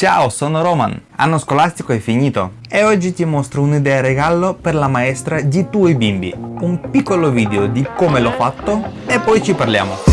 Ciao, sono Roman. Anno scolastico è finito e oggi ti mostro un'idea regalo per la maestra di tuoi bimbi. Un piccolo video di come l'ho fatto e poi ci parliamo.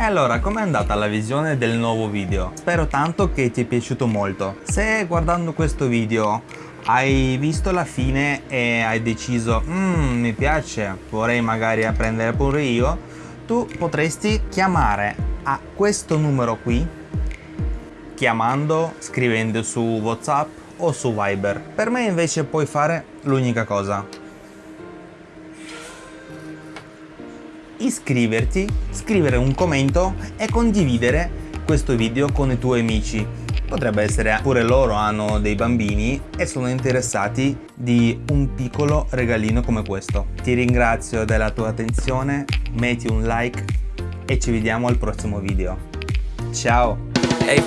E allora, com'è andata la visione del nuovo video? Spero tanto che ti è piaciuto molto. Se guardando questo video hai visto la fine e hai deciso mmm, mi piace, vorrei magari apprendere pure io, tu potresti chiamare a questo numero qui, chiamando, scrivendo su Whatsapp o su Viber. Per me invece puoi fare l'unica cosa, iscriverti, scrivere un commento e condividere questo video con i tuoi amici. Potrebbe essere pure loro hanno dei bambini e sono interessati di un piccolo regalino come questo. Ti ringrazio della tua attenzione, metti un like e ci vediamo al prossimo video. Ciao! Hey,